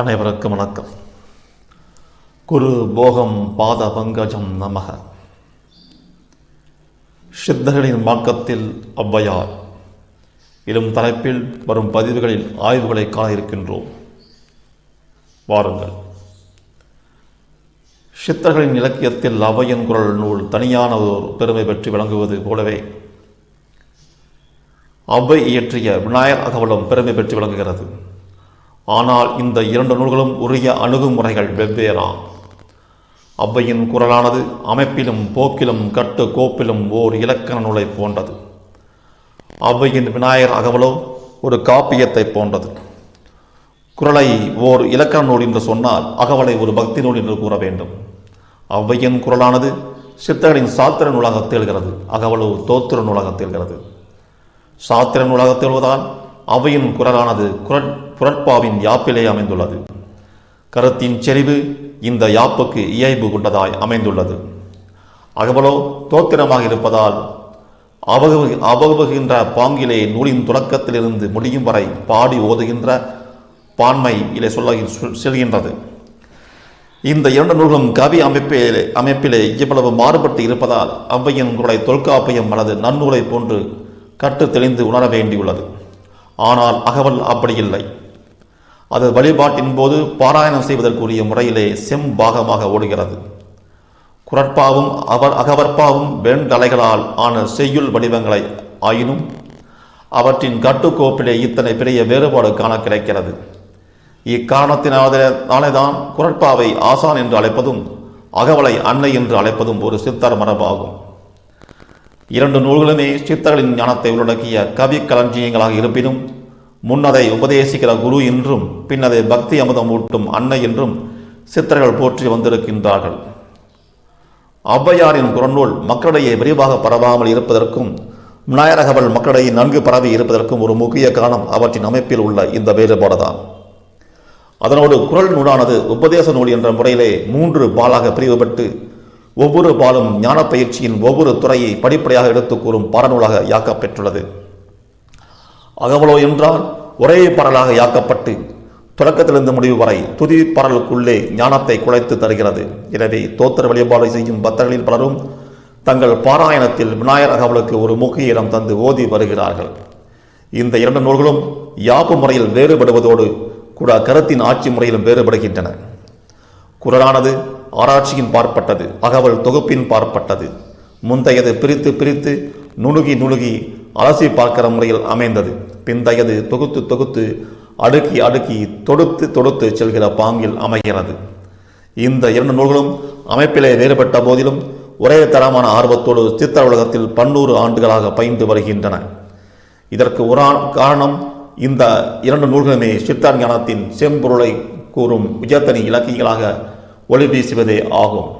அனைவருக்கும் வணக்கம். குரு போகம் பாத பங்கஜம் நமக. சித்தர்களின் மார்க்கத்தில் ஔவையார் இலும் தலைப்பில் வரும் பதிவுகளில் ஆய்வுகளை காண இருக்கின்றோம். வாருங்கள். சித்தர்களின் இலக்கியத்தில் அவையின் குரல் நூல் தனியான ஒரு பெருமை பெற்று விளங்குவது போலவே அவ்வை இயற்றிய விநாயகர் அகவலம் பெருமை பெற்று விளங்குகிறது. ஆனால் இந்த இரண்டு நூல்களும் உரிய அணுகுமுறைகள் வெவ்வேறாம் அவ்வையின் குரலானது அமைப்பிலும் போக்கிலும் கட்டு கோப்பிலும் ஓர் இலக்கண நூலை போன்றது. அவ்வையின் விநாயகர் அகவலோ ஒரு காப்பியத்தை போன்றது. குரலை ஓர் இலக்கண நூல் என்று சொன்னால் அகவலை ஒரு பக்தி நூல் என்று கூற வேண்டும். அவ்வையின் குரலானது சித்தர்களின் சாத்திர நூலாக திகழ்கிறது அகவலோ தோத்திர நூலாக திகழ்கிறது. சாத்திர நூலாக திகழ்வதால் அவையின் குரலானது குரல் புரட்பாவின் யாப்பிலே அமைந்துள்ளது. கருத்தின் செறிவு இந்த யாப்புக்கு இயைபு கொண்டதாய் அமைந்துள்ளது. அகவலோ தோத்திரமாக இருப்பதால் அவகு அவகுகின்ற பாங்கிலே நூலின் தொடக்கத்திலிருந்து முடியும் வரை பாடி ஓதுகின்ற பான்மை இலே சொல்ல செல்கின்றது. இந்த இரண்டு நூல்களும் கவி அமைப்பிலே அமைப்பிலே இவ்வளவு மாறுபட்டு இருப்பதால் அவ்வையின் குரலை தொல்காப்பியம் அல்லது நன்னூலை போன்று கட்டு தெளிந்து உணர வேண்டியுள்ளது. ஆனால் அகவல் அப்படி இல்லை. அது வழிபாட்டின் போது பாராயணம் செய்வதற்குரிய முறையிலே செம்பாகமாக ஓடுகிறது. குரட்பாவும் அவர் அகவற்பாவும் வெண்கலைகளால் ஆன செய்யுள் வடிவங்களை ஆயினும் அவற்றின் கட்டுக்கோப்பிலே இத்தனை பெரிய வேறுபாடு காண கிடைக்கிறது. இக்காரணத்தினால்தான் குரட்பாவை ஆசான் என்று அழைப்பதும் அகவலை அன்னை என்று அழைப்பதும் ஒரு சித்தர் மரபாகும். இரண்டு நூல்களுமே சித்தர்களின் ஞானத்தை உள்ளடக்கிய கவி களஞ்சியங்களாக இருப்பினும் முன்னதை உபதேசிக்கிற குரு என்றும் பின்னதை பக்தி அமுதம் ஊட்டும் அன்னை என்றும் சித்தர்கள் போற்றி வந்திருக்கின்றார்கள். ஔவையாரின் குரநூல் மக்களிடையே விரிவாக பரவாமல் இருப்பதற்கும் விநாயகவல் மக்களிடையே நன்கு பரவி இருப்பதற்கும் ஒரு முக்கிய காரணம் அவற்றின் அமைப்பில் உள்ள இந்த வேறுபாடுதான். அதனோடு குரல் நூலானது உபதேச நூல் என்ற முறையிலே மூன்று பாலாக பிரிவுபட்டு ஒவ்வொரு பாலும் ஞான பயிற்சியின் ஒவ்வொரு துறையை படிப்படியாக எடுத்துக் கூறும் பாடநூலாக யாக்கப்பெற்றுள்ளது. அகவலோ என்றால் ஒரே பரலாக யாக்கப்பட்டு தொடக்கத்திலிருந்து முடிவு வரை துதி பரலுக்குள்ளே ஞானத்தை குலைத்து தருகிறது. எனவே தோத்திர வழிபாடு செய்யும் பக்தர்களில் பலரும் தங்கள் பாராயணத்தில் விநாயகர் அகவலுக்கு ஒரு முக்கிய இடம் தந்து ஓதி வருகிறார்கள். இந்த இரண்டு நூல்களும் யாப்பு முறையில் வேறுபடுவதோடு கூட கருத்தின் ஆட்சி முறையிலும் வேறுபடுகின்றன. குரலானது ஆராய்ச்சியின் பார்ப்பட்டது அகவல் தொகுப்பின் பார்ப்பட்டது. முந்தையது பிரித்து பிரித்து நுணுகி நுணுகி அலசி பார்க்கிற முறையில் அமைந்தது. பிந்தையது தொகுத்து தொகுத்து அடுக்கி அடுக்கி தொடுத்து தொடுத்து செல்கிற பாங்கில் அமைகிறது. இந்த இரண்டு நூல்களும் அமைப்பிலே வேறுபட்ட போதிலும் ஒரே தரமான ஆர்வத்தோடு சித்திர உலகத்தில் பன்னூறு ஆண்டுகளாக பயின்று வருகின்றன. இதற்கு ஒரு காரணம் இந்த இரண்டு நூல்களுமே சித்தா ஞானத்தின் செம்பொருளை கூறும் விஜயத்தனி இலக்கியங்களாக ஒளி வீசுவதே ஆகும்.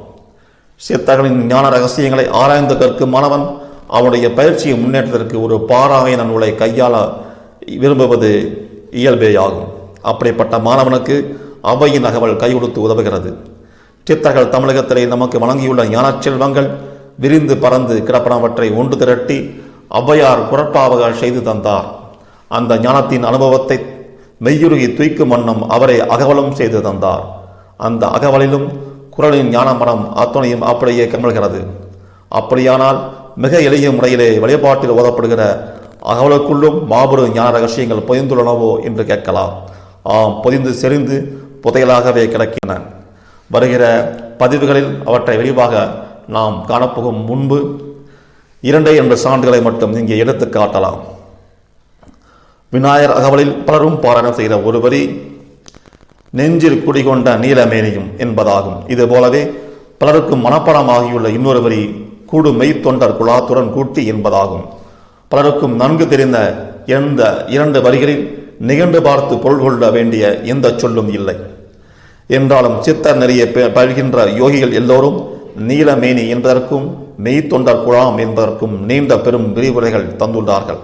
சித்தர்களின் ஞான ரகசியங்களை ஆராய்ந்து கற்கும் மாணவன் அவனுடைய பயிற்சியை முன்னேற்றத்திற்கு ஒரு பாராயண நூலை கையாள விரும்புவது இயல்பேயாகும். அப்படிப்பட்ட மாணவனுக்கு அவையின் அகவல் கை கொடுத்து உதவுகிறது. சித்தர்கள் தமிழகத்திலே நமக்கு வழங்கியுள்ள ஞானச் செல்வங்கள் விரிந்து பறந்து கிடப்பனவற்றை ஒன்று திரட்டி ஔவையார் குரட்பாவக செய்து தந்தார். அந்த ஞானத்தின் அனுபவத்தை மெய்யுருகி தூய்க்கும் வண்ணம் அவரை அகவலம் செய்து தந்தார். அந்த அகவலிலும் குரலின் ஞான மனம் அத்துணையும் அப்படியே கமல்கிறது அப்படியானால் மிக எளிய முறையிலே வழிபாட்டில் ஓதப்படுகிற அகவலுக்குள்ளும் மாபெரும் ஞான ரகசியங்கள் பொதிந்துள்ளனவோ என்று கேட்கலாம். ஆம் பொதிந்து செறிந்து புதையலாகவே கிடக்கின. வருகிற பதிவுகளில் அவற்றை விரிவாக நாம் காணப்போகும் முன்பு இரண்டே என்ற சான்றுகளை மட்டும் இங்கே எடுத்து காட்டலாம். விநாயகர் அகவலில் பலரும் பாராயணம் செய்த ஒரு வரி நெஞ்சில் குடிகொண்ட நீலமேனியும் என்பதாகும். இது போலவே பலருக்கும் மனப்படமாகியுள்ள இன்னொரு வரி கூடு மெய்த்தொண்டர் குலாத்துடன் கூட்டி என்பதாகும். பலருக்கும் நன்கு தெரிந்த எந்த இரண்டு வரிகளில் நிகழ்ந்து பார்த்து பொருள் கொள்ள வேண்டிய எந்த சொல்லும் இல்லை. என்றாலும் சித்தர் நெறிய பழகின்ற யோகிகள் எல்லோரும் நீலமேனி என்பதற்கும் மெய்த்தொண்டர் குழாம் என்பதற்கும் நீண்ட பெரும் விரிவுரைகள் தந்துள்ளார்கள்.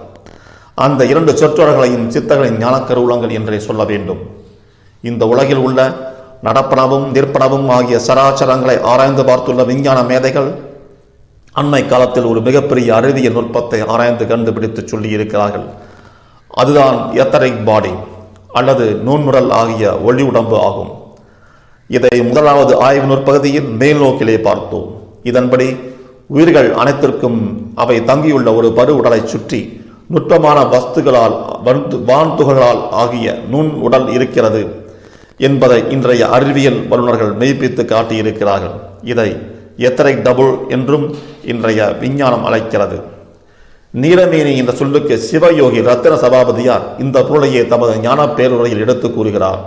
அந்த இரண்டு சொற்றொடர்களையும் சித்தர்களின் ஞானக்கருவூலங்கள் என்றே சொல்ல வேண்டும். இந்த உலகில் உள்ள நடப்பனவும் நிற்பனவும் ஆகிய சராச்சரங்களை ஆராய்ந்து பார்த்துள்ள விஞ்ஞான மேதைகள் அண்மை காலத்தில் ஒரு மிகப்பெரிய அறிவியல் நுட்பத்தை ஆராய்ந்து கண்டுபிடித்து சொல்லியிருக்கிறார்கள். அதுதான் எத்தரிக் பாடி அல்லது நூன்முரல் ஆகிய ஒளி உடம்பு ஆகும். இதை முதலாவது ஆய்வு நுற்பகுதியில் மேல் நோக்கிலே பார்த்தோம். இதன்படி உயிர்கள் அனைத்திற்கும் அவை தங்கியுள்ள ஒரு பரு உடலை சுற்றி நுட்பமான வஸ்துகளால் வான்துகளால் ஆகிய நுண் உடல் இருக்கிறது என்பதை இன்றைய அறிவியல் வல்லுநர்கள் மெய்ப்பித்து காட்டியிருக்கிறார்கள். இதை எத்தனை டபுள் என்றும் இன்றைய விஞ்ஞானம் அழைக்கிறது. நீலமேனி என்ற சொல்லுக்கு சிவயோகி ரத்தன சபாபதியார் இந்த பொருளையே தமது ஞான பேருரையில் எடுத்து கூறுகிறார்.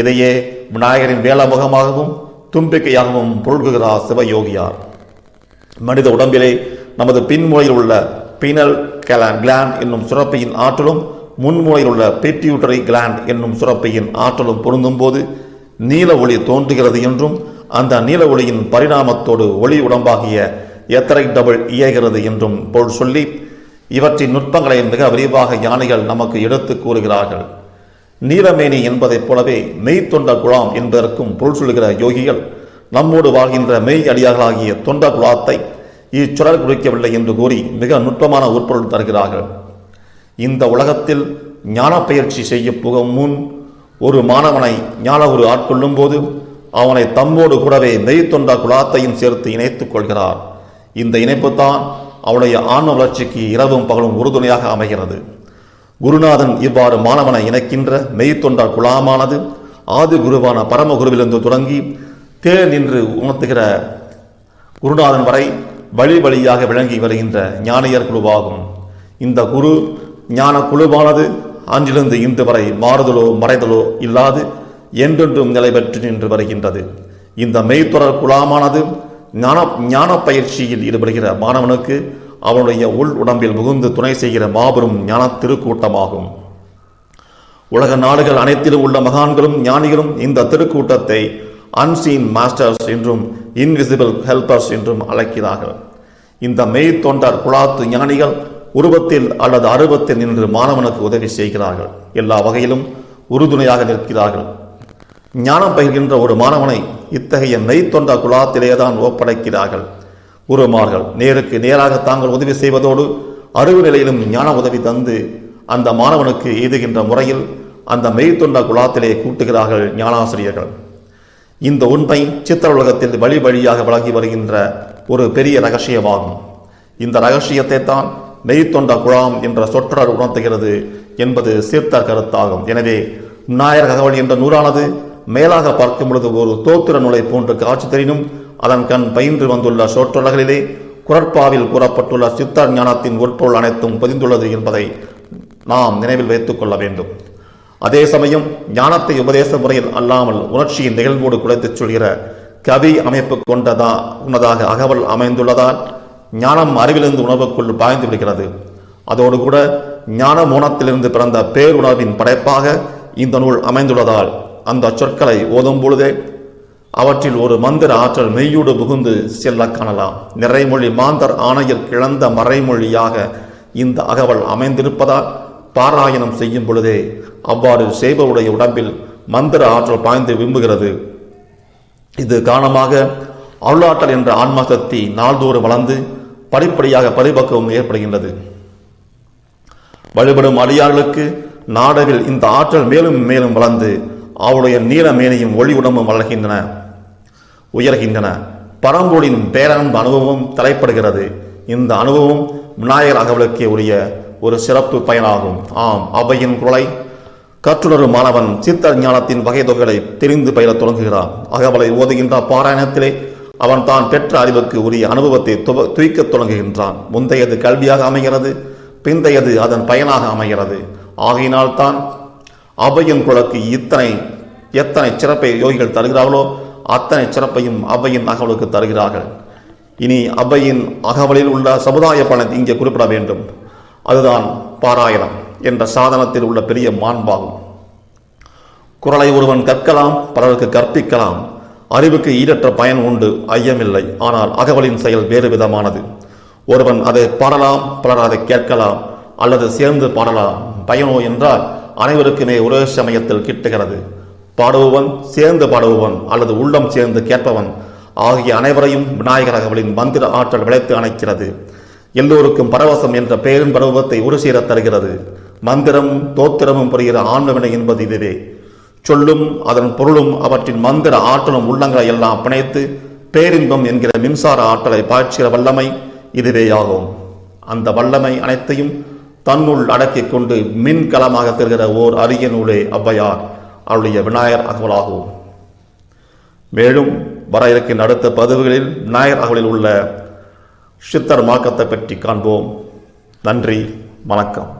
இதையே விநாயகரின் வேளமுகமாகவும் தும்பிக்கையாகவும் பொருள்கிறார் சிவயோகியார். மனித உடம்பிலே நமது பின்மூலையில் உள்ள பீனல் கிளாண்ட் என்னும் சுரப்பியின் ஆற்றலும் முன்மூலையில் உள்ள பிட்யூட்டரி கிளாண்ட் என்னும் சுரப்பியின் ஆற்றலும் பொருந்தும்போது நீல ஒளி தோன்றுகிறது என்றும் அந்த நீல ஒளியின் பரிணாமத்தோடு ஒளி உடம்பாகிய எத்தரை டபுள் இயகிறது என்றும் பொருள் சொல்லி இவற்றின் நுட்பங்களை மிக விரிவாக யானைகள் நமக்கு எடுத்து கூறுகிறார்கள். நீலமேனி என்பதைப் போலவே மெய் தொண்ட குழாம் என்பதற்கும் பொருள் சொல்கிற யோகிகள் நம்மோடு வாழ்கின்ற மெய் அடியார்களாகிய தொண்ட குழாத்தை இச்சுடர் குறிக்கவில்லை என்று கூறி மிக நுட்பமான உட்பொருள் தருகிறார்கள். இந்த உலகத்தில் ஞான பயிற்சி செய்ய புகும் முன் ஒரு மாணவனை ஞான ஒரு ஆட்கொள்ளும் போது அவனை தம்மோடு கூடவே மெய் தொண்ட குழாத்தையும் சேர்த்து இணைத்துக் கொள்கிறார். இந்த இணைப்புத்தான் அவனுடைய ஆன்ம வளர்ச்சிக்கு இரவும் பகலும் உறுதுணையாக அமைகிறது. குருநாதன் இவ்வாறு மாணவனை இணைக்கின்ற மெய்த்தொண்ட குழாமானது ஆதி குருவான பரமகுருவிலிருந்து தொடங்கி தேர் நின்று உணர்த்துகிற குருநாதன் வரை வழி வழியாக விளங்கி வருகின்ற ஞானியர் குழுவாகும். இந்த குரு ஞான குழுவானது அன்றிலிருந்து இன்று வரை மாறுதலோ மறைதலோ இல்லாது என்றென்றும் நிலை பெற்று நின்று வருகின்றது. இந்த மெய்த்தொடர் குழாமானது ஞான ஞான பயிற்சியில் ஈடுபடுகிற மாணவனுக்கு அவனுடைய உள் உடம்பில் புகுந்து துணை செய்கிற மாபெரும் ஞான திருக்கூட்டமாகும் உலக நாடுகள் அனைத்திலும் உள்ள மகான்களும் ஞானிகளும் இந்த திருக்கூட்டத்தை அன்சீன் மாஸ்டர்ஸ் என்றும் இன்விசிபிள் ஹெல்பர்ஸ் என்றும் அழைக்கிறார்கள். இந்த மெய் தொண்டர் குழாத்து ஞானிகள் உருவத்தில் அல்லது அருவத்தில் நின்று மாணவனுக்கு உதவி செய்கிறார்கள். எல்லா வகையிலும் உறுதுணையாக நிற்கிறார்கள். ஞானம் பயிர்கின்ற ஒரு மாணவனை இத்தகைய மெய்த்தொண்ட குழாத்திலேதான் ஒப்படைக்கிறார்கள். குருமார்கள் நேருக்கு நேராக தாங்கள் உதவி செய்வதோடு அறிவு நிலையிலும் ஞான உதவி தந்து அந்த மாணவனுக்கு எய்துகின்ற முறையில் அந்த மெய்த்தொண்ட குழாத்திலே கூட்டுகிறார்கள் ஞானாசிரியர்கள். இந்த உண்மை சித்திர உலகத்தில் வழி வழியாக வழங்கி வருகின்ற ஒரு பெரிய ரகசியமாகும். இந்த ரகசியத்தை தான் மெய்த்தொண்ட குழாம் என்ற சொற்றொடர் உணர்த்துகிறது என்பது சீர்த்த கருத்தாகும். எனவே விநாயகர் தகவல் என்ற நூலானது மேலாக பார்க்கும் பொழுது ஒரு தோத்திர நூலை போன்று காட்சி தெரியும் அதன் கண் பயின்று வந்துள்ள சொற்றொடர்களிலே குரற்பாவில் கூறப்பட்டுள்ள சித்தர் ஞானத்தின் உட்பொருள் அனைத்தும் பதிந்துள்ளது என்பதை நாம் நினைவில் வைத்துக் கொள்ள வேண்டும். அதே சமயம் ஞானத்தை உபதேச முறையில் அல்லாமல் உணர்ச்சியின் நிகழ்வோடு குலைத்துச் சொல்கிற கவி அமைப்பு கொண்டதா உன்னதாக அகவல் அமைந்துள்ளதால் ஞானம் அறிவிலிருந்து உணர்வுக்குள் பாய்ந்து விடுகிறது. அதோடு கூட ஞான மோனத்திலிருந்து பிறந்த பேருணர்வின் படைப்பாக இந்த நூல் அமைந்துள்ளதால் அந்த சொற்களை ஓதும் பொழுதே அவற்றில் ஒரு மந்திர ஆற்றல் மெய்யோடு புகுந்து செல்ல காணலாம். நிறைமொழி மாந்தர் ஆணையில் கிழந்த மறைமொழியாக இந்த அகவல் அமைந்திருப்பதால் பாராயணம் செய்யும் பொழுதே அவ்வாறு செய்பவருடைய உடம்பில் மந்திர ஆற்றல் பாய்ந்து விரும்புகிறது இது காரணமாக அருளாற்றல் என்ற ஆன்மா சக்தி நாள்தோறும் வளர்ந்து படிப்படியாக பரிபக்குவம் ஏற்படுகின்றது. வழிபடும் அடியார்களுக்கு நாடவில் இந்த ஆற்றல் மேலும் மேலும் வளர்ந்து அவளுடைய நீலமேனியும் ஒளி உடம்பும் வளர்கின்றன உயர்கின்றன. பரம்பொழின் பேரன்பு அனுபவம் தலைப்படுகிறது. இந்த அனுபவம் விநாயகர் அகவலுக்கே உரிய ஒரு சிறப்பு பயனாகும். ஆம் அவையின் குரலை கற்றுணரும் மாணவன் சித்த ஞானத்தின் வகை தொகைகளை தெரிந்து பயிலத் தொடங்குகிறான். அகவலை ஓதுகின்ற பாராயணத்திலே அவன் தான் பெற்ற அறிவுக்கு உரிய அனுபவத்தை துவ துய்க்கத் தொடங்குகின்றான். முந்தையது கல்வியாக அமைகிறது பிந்தையது அதன் பயனாக அமைகிறது. ஆகையினால்தான் அவையின் இத்தனை எத்தனை சிறப்பை யோகிகள் தருகிறார்களோ அத்தனை சிறப்பையும் அவையின் அகவலுக்கு தருகிறார்கள். இனி அவையின் அகவலில் உள்ள சமுதாய பலன் இங்கே குறிப்பிட வேண்டும். அதுதான் பாராயணம் என்ற சாதனத்தில் உள்ள பெரிய மாண்பாகும். குரலை ஒருவன் கற்கலாம் பலருக்கு கற்பிக்கலாம். அறிவுக்கு ஈடற்ற பயன் உண்டு ஐயமில்லை. ஆனால் அகவலின் செயல் வேறு விதமானது. ஒருவன் அதை பாடலாம் பலர் அதை கேட்கலாம் அல்லது சேர்ந்து பாடலாம். பயனோ என்றால் அனைவருக்குமே ஒரே சமயத்தில் கிட்டுகிறது. பாடுபவன் சேர்ந்து பாடுபவன் அல்லது உள்ளம் சேர்ந்து கேட்பவன் ஆகிய அனைவரையும் விநாயகரகவளின் மந்திர ஆற்றல் விளைத்து அணைக்கிறது. எல்லோருக்கும் பரவசம் என்ற பெயரின் பருவத்தை ஒரு சீர தருகிறது. மந்திரம் தோத்திரமும் புரிகிற ஆன்மவினை என்பது இதுவே. சொல்லும் அதன் பொருளும் அவற்றின் மந்திர ஆற்றலும் உள்ளங்களை எல்லாம் பிணைத்து பேரின்பம் என்கிற மின்சார ஆற்றலை பாய்ச்சுகிற வல்லமை இதுவேயாகும். அந்த வல்லமை அனைத்தையும் தன்னுள் அடக்கிக் கொண்டு மின்கலமாக தெரிகிற ஓர் அரிய நூலே ஔவையார் அவருடைய விநாயகர் அகவலாகும். மேலும் வர இருக்கின்ற அடுத்த பதிவுகளில் விநாயகர் அகவலில் உள்ள சித்தர் மார்க்கத்தை பற்றி காண்போம். நன்றி வணக்கம்.